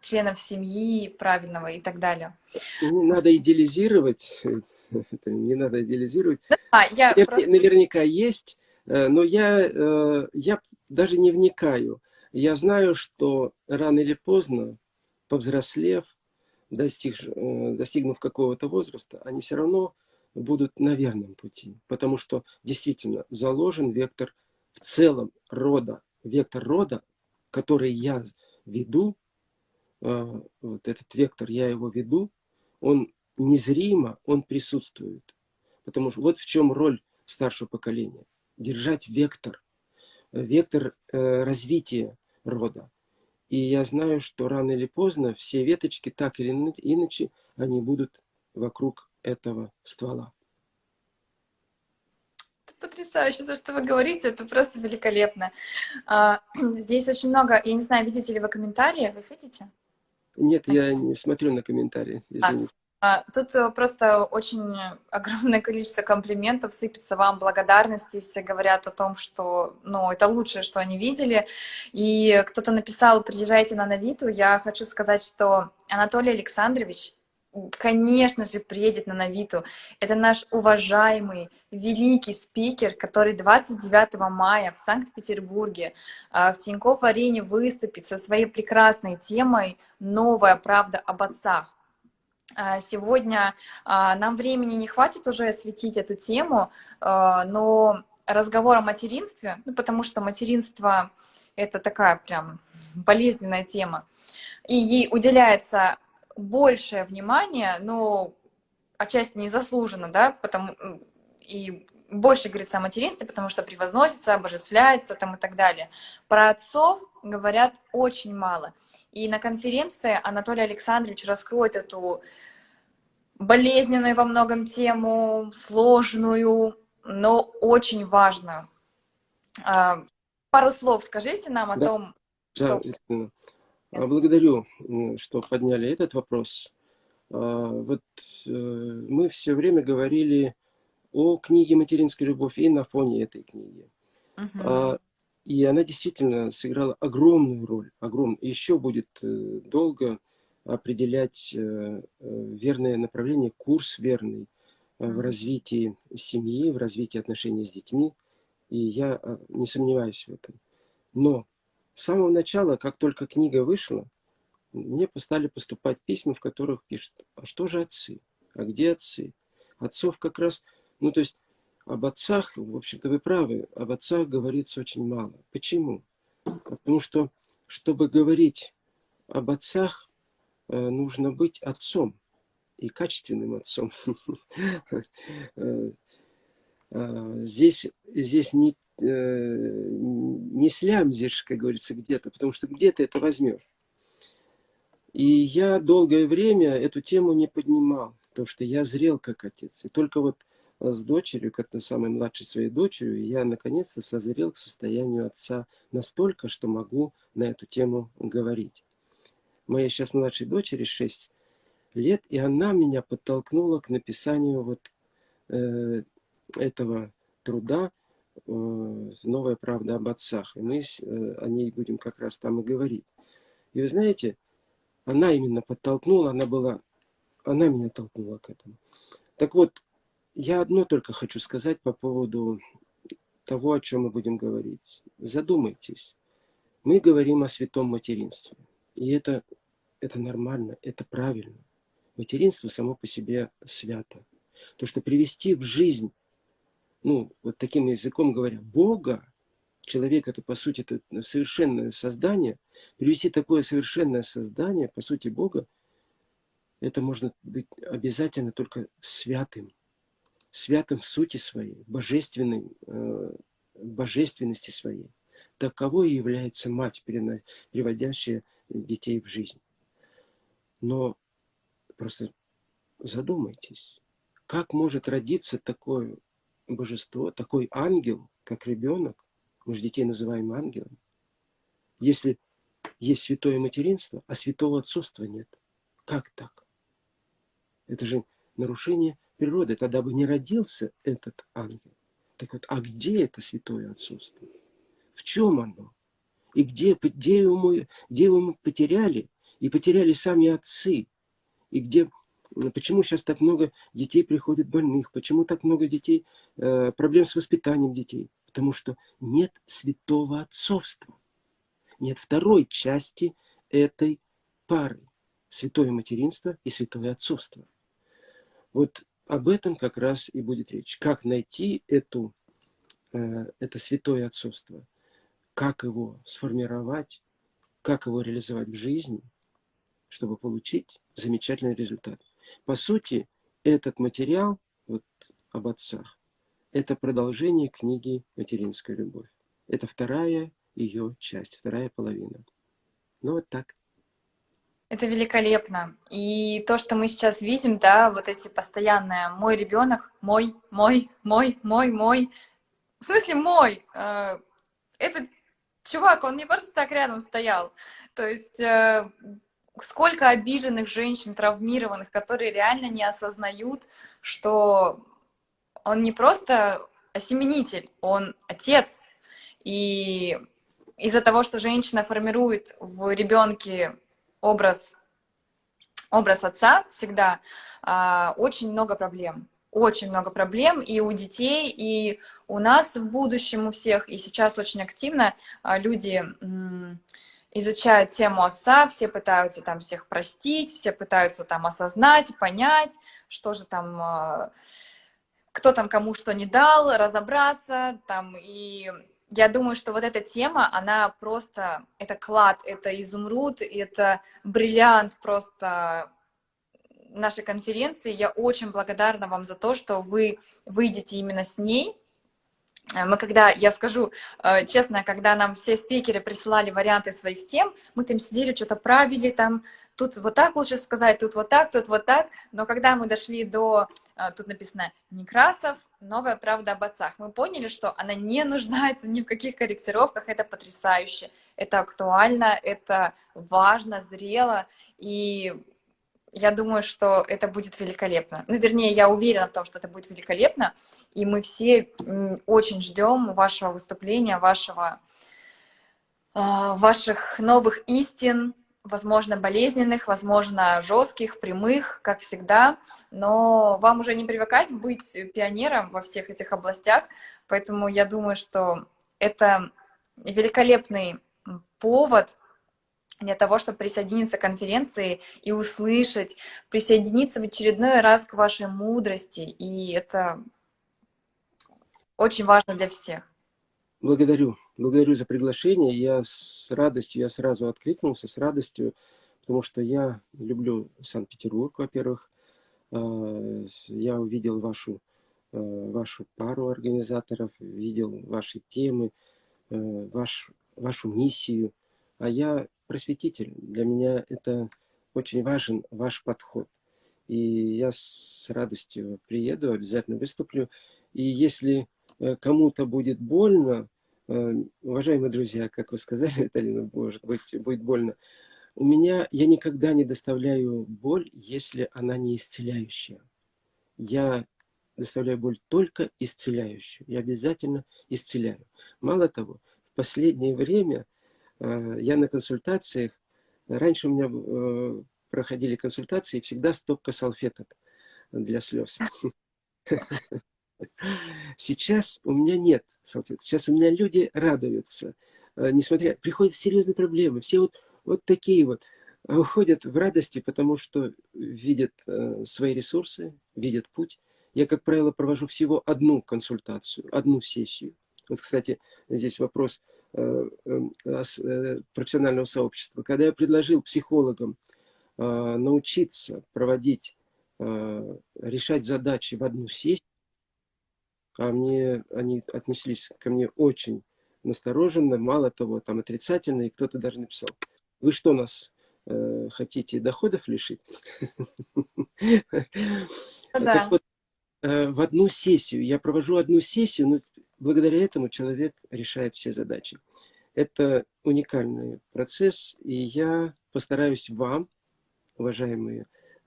членов семьи правильного и так далее. Не надо идеализировать, не надо идеализировать. Да, я просто... Наверняка есть, э, но я, э, я даже не вникаю. Я знаю, что рано или поздно, повзрослев, достиг, э, достигнув какого-то возраста, они все равно будут на верном пути. Потому что действительно заложен вектор в целом рода, вектор рода, который я веду, вот этот вектор, я его веду, он незримо, он присутствует. Потому что вот в чем роль старшего поколения. Держать вектор, вектор э, развития рода. И я знаю, что рано или поздно все веточки, так или иначе, они будут вокруг этого ствола. Потрясающе, то, что вы говорите, это просто великолепно. А, здесь очень много, я не знаю, видите ли вы комментарии, вы их видите? Нет, я не смотрю на комментарии. А, тут э, просто очень огромное количество комплиментов сыпется вам, благодарности, все говорят о том, что ну, это лучшее, что они видели. И кто-то написал, приезжайте на Навиту, я хочу сказать, что Анатолий Александрович конечно же, приедет на Навиту. Это наш уважаемый, великий спикер, который 29 мая в Санкт-Петербурге а, в Тинькофф-арене выступит со своей прекрасной темой «Новая правда об отцах». А, сегодня а, нам времени не хватит уже осветить эту тему, но разговор о материнстве, ну, потому что материнство — это такая прям болезненная тема, и ей уделяется большее внимание, но отчасти незаслуженно, да, потому и больше говорится о материнстве, потому что превозносится, обожествляется там и так далее. Про отцов говорят очень мало. И на конференции Анатолий Александрович раскроет эту болезненную во многом тему, сложную, но очень важную. А, пару слов скажите нам о да. том, что... Да, благодарю, что подняли этот вопрос. А, вот э, мы все время говорили о книге «Материнская любовь» и на фоне этой книги. Uh-huh. И она действительно сыграла огромную роль, огромную. Еще будет э, долго определять э, верное направление, курс верный в развитии семьи, в развитии отношений с детьми. И я не сомневаюсь в этом. Но с самого начала, как только книга вышла, мне стали поступать письма, в которых пишут, а что же отцы? А где отцы? Отцов как раз, ну то есть об отцах, в общем-то вы правы, об отцах говорится очень мало. Почему? Потому что, чтобы говорить об отцах, э, нужно быть отцом и качественным отцом. Э, э, здесь, здесь не Э, не слямзишь, как говорится, где-то, потому что где-то это возьмешь. И я долгое время эту тему не поднимал, потому что я зрел как отец. И только вот с дочерью, как то самой младшей своей дочерью, я наконец-то созрел к состоянию отца настолько, что могу на эту тему говорить. Моей сейчас младшей дочери 6 лет, и она меня подтолкнула к написанию вот э, этого труда Э, новая правда об отцах. И мы э, о ней будем как раз там и говорить. И вы знаете, она именно подтолкнула, она была, она меня толкнула к этому. Так вот, я одно только хочу сказать по поводу того, о чем мы будем говорить. Задумайтесь. Мы говорим о святом материнстве. И это, это нормально, это правильно. Материнство само по себе свято. То, что привести в жизнь ну, вот таким языком говоря, Бога, человек это, по сути, это совершенное создание, привести такое совершенное создание, по сути, Бога, это можно быть обязательно только святым, святым в сути своей, божественной, э, божественности своей. Таковой и является мать, приводящая детей в жизнь. Но просто задумайтесь, как может родиться такое божество, такой ангел, как ребенок, мы же детей называем ангелом, если есть святое материнство, а святого отцовства нет. Как так? Это же нарушение природы. Тогда бы не родился этот ангел. Так вот, а где это святое отцовство? В чем оно? И где, где, его, где его мы потеряли? И потеряли сами отцы. И где, почему сейчас так много детей приходит больных, почему так много детей, э, проблем с воспитанием детей? Потому что нет святого отцовства. Нет второй части этой пары. Святое материнство и святое отцовство. Вот об этом как раз и будет речь. Как найти эту, э, это святое отцовство, как его сформировать, как его реализовать в жизни, чтобы получить замечательный результат. По сути, этот материал вот, об отцах, это продолжение книги «Материнская любовь». Это вторая ее часть, вторая половина. Ну вот так. Это великолепно. И то, что мы сейчас видим, да, вот эти постоянные «мой ребенок», «мой», «мой», «мой», «мой», «мой». В смысле «мой»? Э, этот чувак, он не просто так рядом стоял. То есть э, сколько обиженных женщин, травмированных, которые реально не осознают, что он не просто осеменитель, он отец. И из-за того, что женщина формирует в ребенке образ, образ отца всегда, а, очень много проблем. Очень много проблем и у детей, и у нас в будущем у всех. И сейчас очень активно а, люди изучают тему отца, все пытаются там всех простить, все пытаются там осознать, понять, что же там, а, кто там кому что не дал, разобраться там и я думаю, что вот эта тема, она просто, это клад, это изумруд, это бриллиант просто нашей конференции. Я очень благодарна вам за то, что вы выйдете именно с ней. Мы когда, я скажу э, честно, когда нам все спикеры присылали варианты своих тем, мы там сидели, что-то правили, там тут вот так лучше сказать, тут вот так, тут вот так. Но когда мы дошли до, а, тут написано Некрасов, новая правда об отцах, мы поняли, что она не нуждается ни в каких корректировках, это потрясающе, это актуально, это важно, зрело, и я думаю, что это будет великолепно. Ну, вернее, я уверена в том, что это будет великолепно, и мы все очень ждем вашего выступления, вашего, а, ваших новых истин, возможно, болезненных, возможно, жестких, прямых, как всегда, но вам уже не привыкать быть пионером во всех этих областях, поэтому я думаю, что это великолепный повод для того, чтобы присоединиться к конференции и услышать, присоединиться в очередной раз к вашей мудрости, и это очень важно для всех. Благодарю. Благодарю за приглашение. Я с радостью, я сразу откликнулся, с радостью, потому что я люблю Санкт-Петербург, во-первых. А, я увидел вашу, а, вашу пару организаторов, видел ваши темы, а, ваш, вашу миссию. А я просветитель. Для меня это очень важен ваш подход. И я с радостью приеду, обязательно выступлю. И если э, кому-то будет больно, Э, уважаемые друзья, как вы сказали, Виталина, может быть, будет больно. У меня, я никогда не доставляю боль, если она не исцеляющая. Я доставляю боль только исцеляющую. Я обязательно исцеляю. Мало того, в последнее время я на консультациях, раньше у меня э, проходили консультации, всегда стопка салфеток для слез. Сейчас у меня нет салфеток. Сейчас у меня люди радуются. Э, несмотря, приходят серьезные проблемы. Все вот, вот такие вот а уходят в радости, потому что видят э, свои ресурсы, видят путь. Я, как правило, провожу всего одну консультацию, одну сессию. Вот, кстати, здесь вопрос э, профессионального сообщества. Когда я предложил психологам научиться проводить, решать задачи в одну сессию, а мне они отнеслись ко мне очень настороженно, мало того, там отрицательно, и кто-то даже написал, вы что нас э, хотите доходов лишить? Да. Э, в одну сессию, я провожу одну сессию, но благодаря этому человек решает все задачи. Это уникальный процесс, и я постараюсь вам, уважаемые,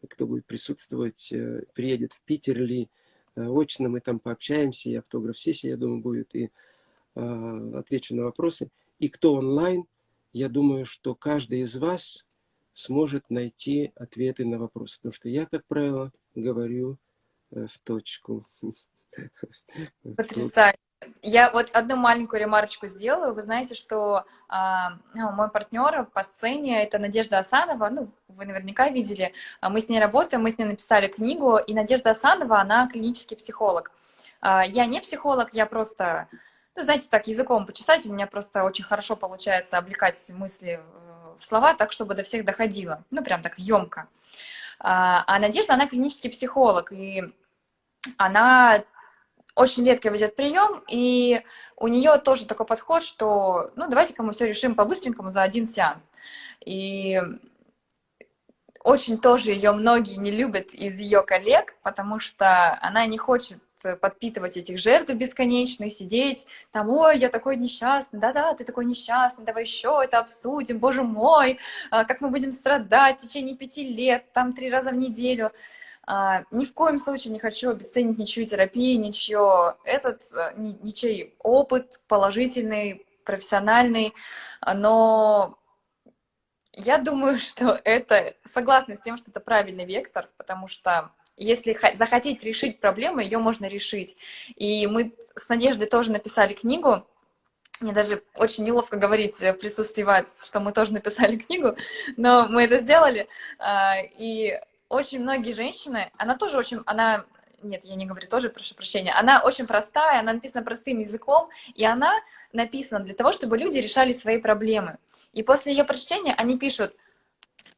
кто будет присутствовать, э, приедет в Питер или Э, очно мы там пообщаемся, и автограф-сессия, я думаю, будет, и э, отвечу на вопросы. И кто онлайн, я думаю, что каждый из вас сможет найти ответы на вопросы. Потому что я, как правило, говорю в точку. Потрясающе. Я вот одну маленькую ремарочку сделаю. Вы знаете, что ну, мой партнер по сцене это Надежда Асанова. Ну, вы наверняка видели. А мы с ней работаем, мы с ней написали книгу. И Надежда Асанова, она клинический психолог. А, я не психолог, я просто, ну, знаете, так языком почесать. У меня просто очень хорошо получается облекать мысли в слова так, чтобы до всех доходило. Ну, прям так емко. А Надежда, она клинический психолог. И она очень редко ведет прием, и у нее тоже такой подход, что, ну, давайте-ка мы все решим по-быстренькому за один сеанс. И очень тоже ее многие не любят из ее коллег, потому что она не хочет подпитывать этих жертв бесконечных, сидеть там, ой, я такой несчастный, да-да, ты такой несчастный, давай еще это обсудим, боже мой, а, как мы будем страдать в течение пяти лет, там три раза в неделю. А, ни в коем случае не хочу обесценить ничью терапию, ничью этот, э, ничей опыт положительный, профессиональный, но я думаю, что это, согласна с тем, что это правильный вектор, потому что если захотеть решить проблему, ее можно решить. И мы с Надеждой тоже написали книгу, мне даже очень неловко говорить в присутствии вас, что мы тоже написали книгу, но мы это сделали. А, и очень многие женщины, она тоже очень, она, нет, я не говорю тоже, прошу прощения, она очень простая, она написана простым языком, и она написана для того, чтобы люди решали свои проблемы. И после ее прочтения они пишут,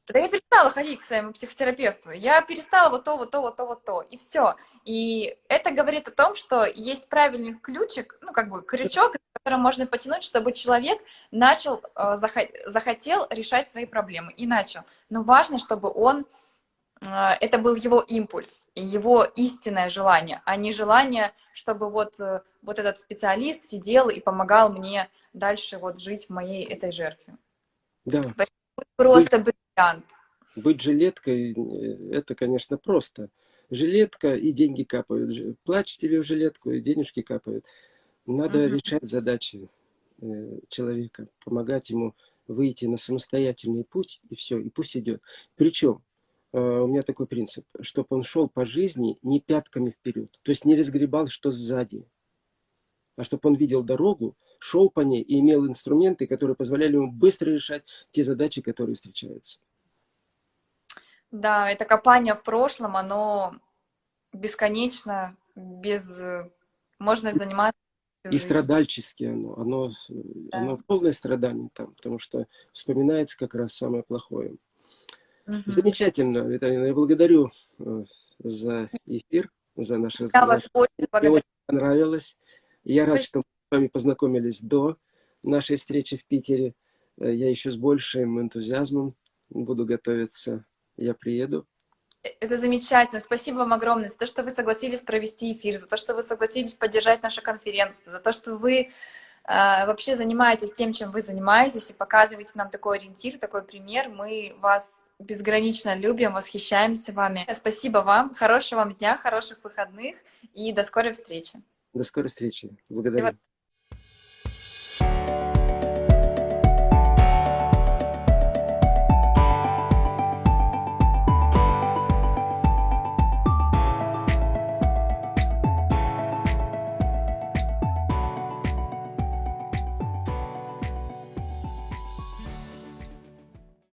да я перестала ходить к своему психотерапевту, я перестала вот то, вот то, вот то, вот то, и все. И это говорит о том, что есть правильный ключик, ну, как бы крючок, который можно потянуть, чтобы человек начал, э, захотел решать свои проблемы, и начал. Но важно, чтобы он это был его импульс, его истинное желание, а не желание, чтобы вот, э, вот этот специалист сидел и помогал мне дальше вот жить в моей этой жертве. Да. Просто быть, бриллиант. Быть жилеткой, э, это, конечно, просто. Жилетка и деньги капают. Плачь тебе в жилетку, и денежки капают. Надо угу. решать задачи э, человека, помогать ему выйти на самостоятельный путь, и все, и пусть идет. Причем у меня такой принцип, чтобы он шел по жизни не пятками вперед, то есть не разгребал, что сзади, а чтобы он видел дорогу, шел по ней и имел инструменты, которые позволяли ему быстро решать те задачи, которые встречаются. Да, это копание в прошлом, оно бесконечно, без... Можно заниматься и страдальчески оно, оно, да. оно полное страдание там, потому что вспоминается как раз самое плохое. Угу. Замечательно, Виталина. Я благодарю э, за эфир, за наш разговор. Я вас очень благодарю. Мне очень понравилось. Я рад, что мы с вами познакомились до нашей встречи в Питере. Э, я еще с большим энтузиазмом буду готовиться. Я приеду. Это замечательно. Спасибо вам огромное за то, что вы согласились провести эфир, за то, что вы согласились поддержать нашу конференцию, за то, что вы э, вообще занимаетесь тем, чем вы занимаетесь, и показываете нам такой ориентир, такой пример. Мы вас безгранично любим, восхищаемся вами. Спасибо вам, хорошего вам дня, хороших выходных и до скорой встречи. До скорой встречи. Благодарю.